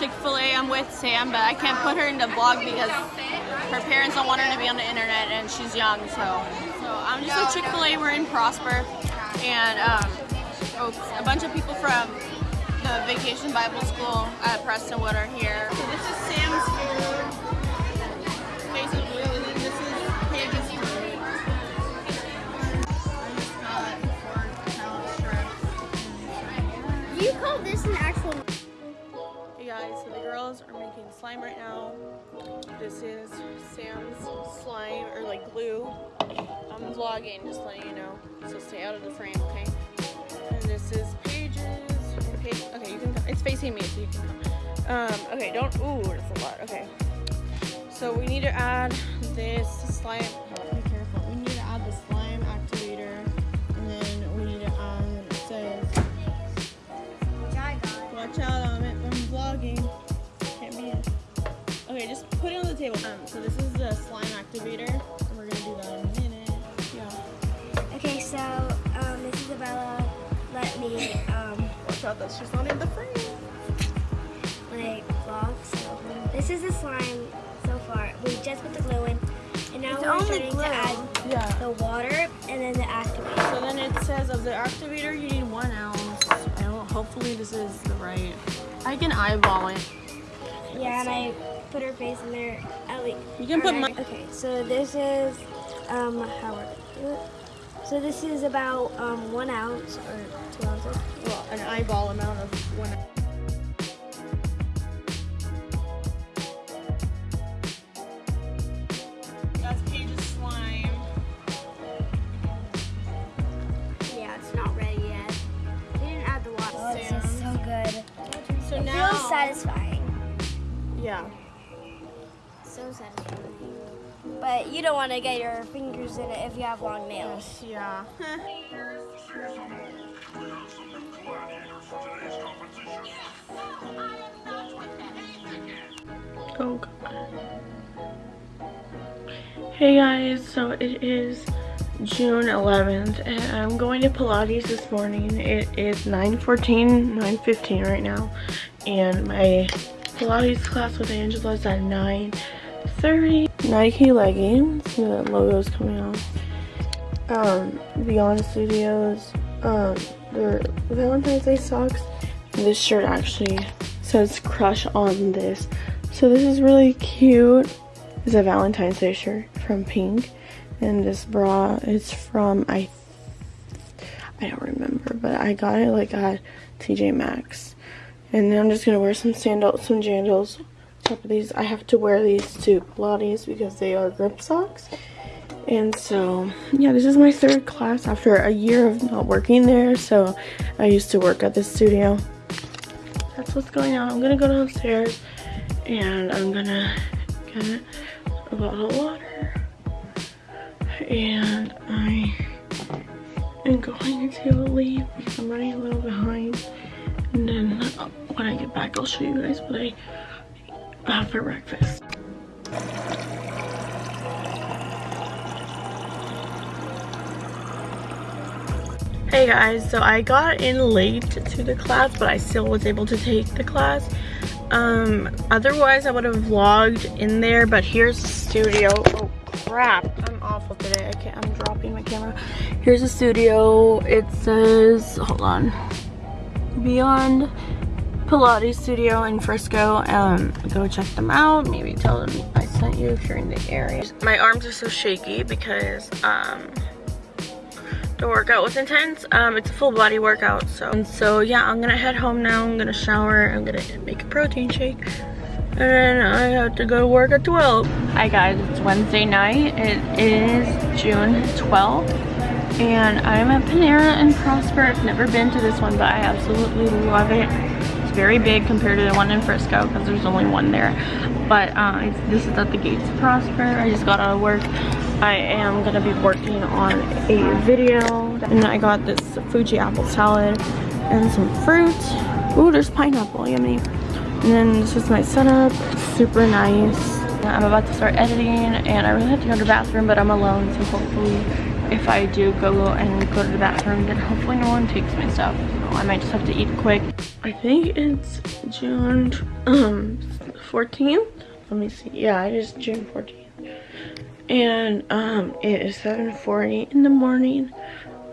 Chick-fil-A. I'm with Sam, but I can't put her in the vlog because her parents don't want her to be on the internet and she's young. So, so I'm just at Chick-fil-A. We're in Prosper, and um, oh, a bunch of people from the Vacation Bible School at Prestonwood are here. So this is Sam's food. Girls are making slime right now. This is Sam's slime, or like glue. I'm vlogging, just letting you know. So stay out of the frame, okay? And this is Paige's. Paige, okay, you can come. It's facing me, so you can come. Um, okay, don't, ooh, that's a lot. Okay. So we need to add this slime. Table. Um, so this is the slime activator. And we're gonna do that in a minute. Yeah. Okay, so um, this is Isabella. Let me um, Watch out that she's not in the frame. like vlog. So this is the slime so far. We just put the glue in, and now It's we're only starting glue. to add Yeah. the water and then the activator. So then it says of the activator you need one ounce. I don't, hopefully this is the right. I can eyeball it. Yeah, and I put her face in there at least. You can put my. Okay, so this is um how we're gonna do it. So this is about um one ounce or two ounces. Well, an eyeball amount of one. That's Paige's slime. Yeah, it's not ready yet. We didn't add the water. Oh, this is so good. So It now. feels satisfying. Yeah. So satisfying. But you don't want to get your fingers in it if you have long nails. Yeah. oh god. Hey guys, so it is June 11th and I'm going to Pilates this morning. It is 9.14, 9.15 right now. And my Pilates class with Angela is at 9.30. Nike leggings, the logo's coming off um Beyond Studios um their Valentine's Day socks. This shirt actually says crush on this. So this is really cute. It's a Valentine's Day shirt from Pink. And this bra is from I I don't remember, but I got it like at TJ Maxx. And then I'm just gonna wear some sandals, some jandals. Top of these, I have to wear these to Pilates because they are grip socks. And so, yeah, this is my third class after a year of not working there. So, I used to work at this studio. That's what's going on. I'm gonna go downstairs and I'm gonna get a bottle of water. And I am going to leave because I'm running a little behind. And then when I get back, I'll show you guys what I have for breakfast. Hey guys, so I got in late to the class, but I still was able to take the class. Um, otherwise I would have vlogged in there, but here's the studio. Oh crap, I'm awful today. I can't, I'm dropping my camera. Here's the studio. It says, hold on, Beyond Pilates Studio in Frisco. Um, go check them out. Maybe tell them I sent you if you're in the area. My arms are so shaky because, um, the workout was intense. Um, it's a full body workout, so and so yeah, I'm gonna head home now. I'm gonna shower. I'm gonna make a protein shake, and then I have to go to work at 12. Hi guys, it's Wednesday night. It is June 12th, and I'm at Panera in Prosper. I've never been to this one, but I absolutely love it. It's very big compared to the one in Frisco because there's only one there. But uh, this is at the Gates of Prosper. I just got out of work. I am gonna be working on a video and I got this Fuji apple salad and some fruit. Ooh, there's pineapple, yummy. And then this is my setup, super nice. I'm about to start editing and I really have to go to the bathroom but I'm alone so hopefully if I do go and go to the bathroom, then hopefully no one takes my stuff. So I might just have to eat quick. I think it's June um 14th. Let me see. Yeah, it is June 14th. And um it is 7:40 in the morning.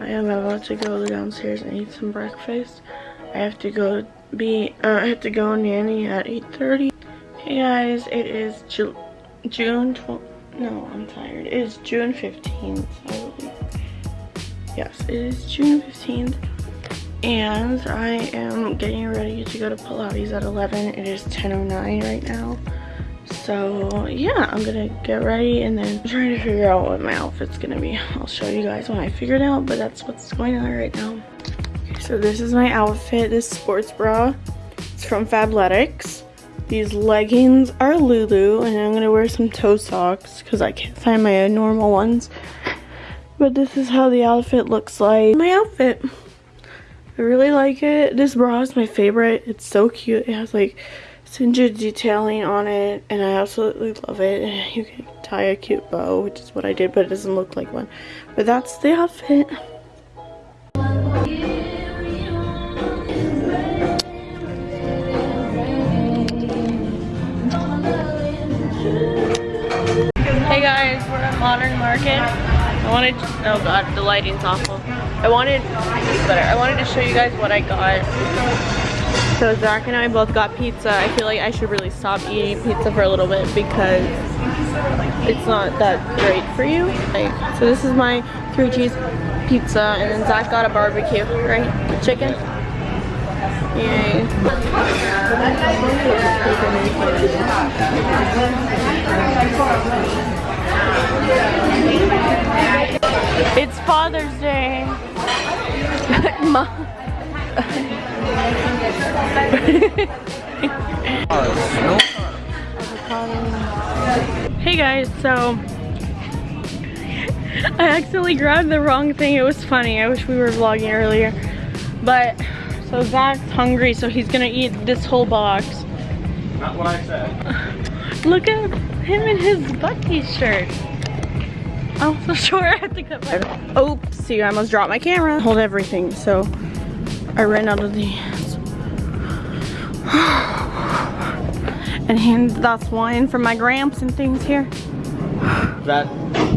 I am about to go downstairs and eat some breakfast. I have to go be uh, I have to go nanny at 8:30. Hey guys, it is Ju June 12 no, I'm tired. It is June 15th, I. Yes, it is June 15th. And I am getting ready to go to Pilates at 11. It is 10.09 right now. So yeah, I'm gonna get ready and then I'm trying to figure out what my outfit's gonna be. I'll show you guys when I figure it out, but that's what's going on right now. Okay, so this is my outfit, this sports bra. It's from Fabletics. These leggings are Lulu and I'm gonna wear some toe socks because I can't find my normal ones. But this is how the outfit looks like. My outfit. I really like it. This bra is my favorite. It's so cute. It has like singered detailing on it and I absolutely love it. You can tie a cute bow, which is what I did, but it doesn't look like one. But that's the outfit. Wanted, oh god, the lighting's awful. I wanted, better. I wanted to show you guys what I got. So Zach and I both got pizza. I feel like I should really stop eating pizza for a little bit because it's not that great for you. Like, so this is my three cheese pizza and then Zach got a barbecue, right? Chicken. Yay. It's Father's Day. Ma hey guys, so I accidentally grabbed the wrong thing. It was funny. I wish we were vlogging earlier. But so Zach's hungry, so he's gonna eat this whole box. Not what I said. Look at him in his Bucky shirt. Oh, I'm so sure I have to cut my Oops, oh, see I almost dropped my camera. Hold everything, so I ran out of these. and hand that's wine from my gramps and things here. That,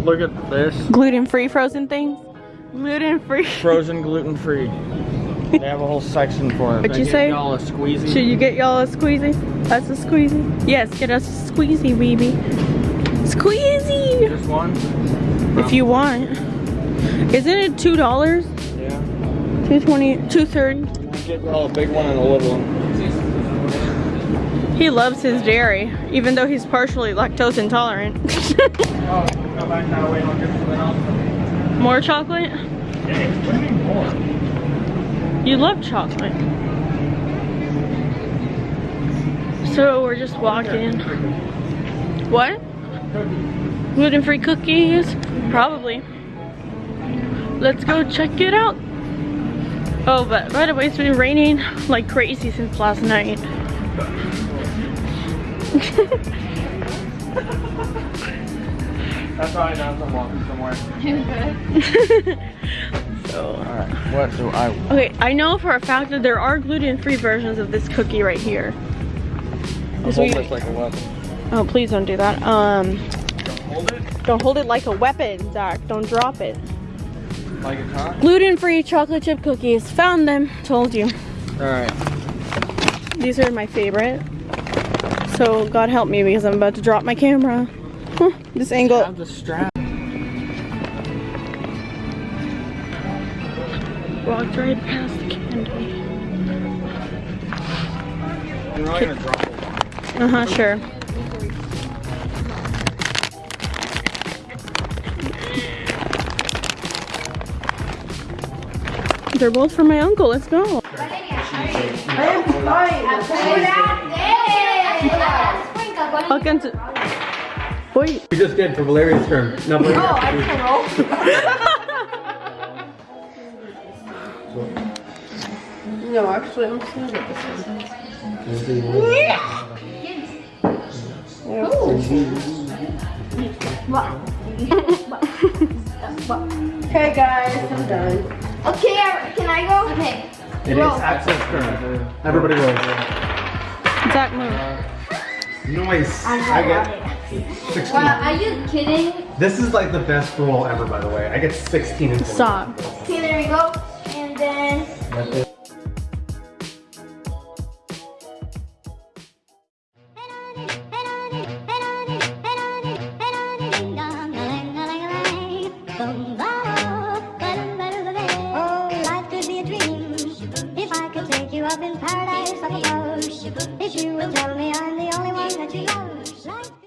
look at this. Gluten-free frozen things. Gluten-free. Frozen gluten free. They have a whole section for it. What'd you say? Y'all a squeezy. Should you get y'all a squeezy? That's a squeezy? Yes, get us a squeezy, baby. Squeezy! Just one? If you want. Isn't it two dollars? Yeah. Two twenty, two thirty. Get a big one and a little one. He loves his dairy, even though he's partially lactose intolerant. Come back that way and I'll get something else. More chocolate? Hey, what do you mean more? You love chocolate. So we're just walking. What? Gluten-free cookies? Probably. Let's go check it out. Oh, but by the way, it's been raining like crazy since last night. That's all I know. I'm walking somewhere. so, Alright, what do I want? okay, I know for a fact that there are gluten-free versions of this cookie right here. This like a weapon. Oh, please don't do that. Um, Don't hold it don't hold it like a weapon, Zach. Don't drop it. like it's hot. Gluten-free chocolate chip cookies. Found them. Told you. Alright. These are my favorite. So God help me because I'm about to drop my camera. Huh, this angle. Have the strap. Walked right past the candy. You're not gonna drop it. Uh huh. Sure. They're both for my uncle. Let's go. Welcome to. Wait. We just did for Valeria's term. No, but No, actually, I'm just gonna get this one. Okay, guys, I'm done. Okay, can I go? Okay. It is Axel's turn. Everybody rolls. Zach, move. Uh, nice. I get 16. Wow, are you kidding? This is like the best roll ever, by the way. I get 16 in Stop. Okay, there we go. And then